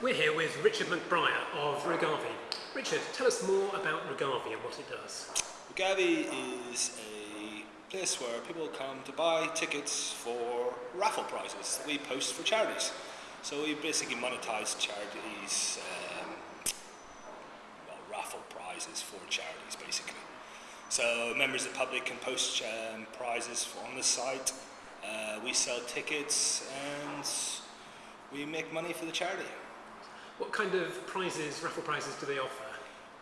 We're here with Richard McBriar of Rogavi. Richard, tell us more about Rogavi and what it does. Rogavi is a place where people come to buy tickets for raffle prizes that we post for charities. So we basically monetize charities, um, well, raffle prizes for charities basically. So members of the public can post um, prizes on the site. Uh, we sell tickets and we make money for the charity. What kind of prizes, raffle prizes, do they offer?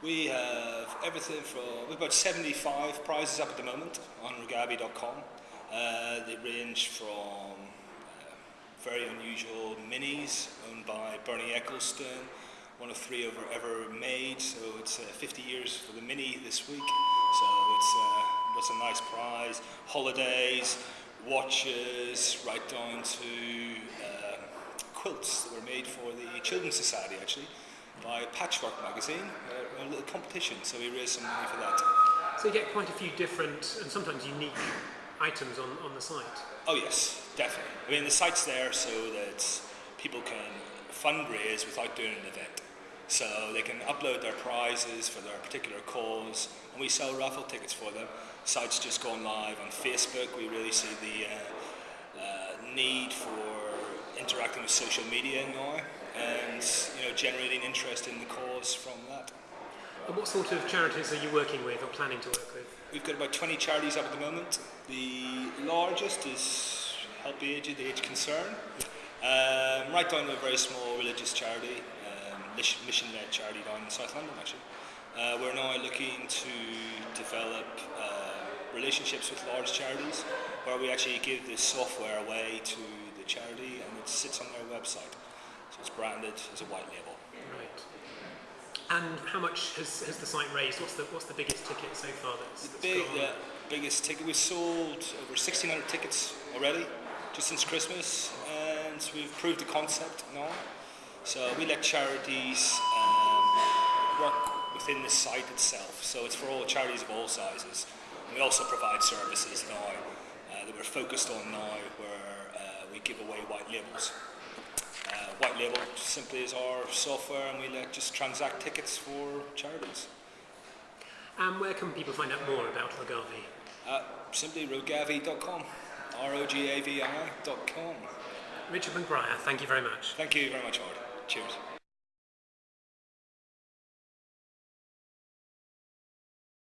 We have everything from, we've got 75 prizes up at the moment on rogavi.com. Uh, they range from uh, very unusual minis owned by Bernie Ecclestone, one of three ever, ever made, so it's uh, 50 years for the mini this week, so it's, uh, a nice prize. Holidays, watches, right down to uh, quilts that were made for the Children's Society actually by Patchwork magazine, uh, a little competition, so we raised some money for that. So you get quite a few different and sometimes unique items on, on the site. Oh yes, definitely. I mean the site's there so that people can fundraise without doing an event. So they can upload their prizes for their particular cause and we sell raffle tickets for them. The site's just gone live on Facebook. We really see the uh, uh, need for interacting with social media now and you know generating interest in the cause from that. And what sort of charities are you working with or planning to work with? We've got about 20 charities up at the moment. The largest is Help the Aged, the Age Concern. Um, right down to a very small religious charity, um, mission-led charity down in South London actually. Uh, we're now looking to develop uh, relationships with large charities where we actually give this software away to charity and it sits on their website. So it's branded as a white label. Right. And how much has, has the site raised? What's the, what's the biggest ticket so far that's, the big, the biggest ticket, we've sold over 1,600 tickets already, just since Christmas, and we've proved the concept now. So we let charities um, work within the site itself. So it's for all charities of all sizes. And we also provide services now uh, that we're focused on now where uh, we give away white labels. Uh, white label simply is our software and we let just transact tickets for charities. And where can people find out more about Rogavi? Uh, simply rogavi.com, R-O-G-A-V-I.com. Richard McBriar, thank you very much. Thank you very much, Howard. Cheers.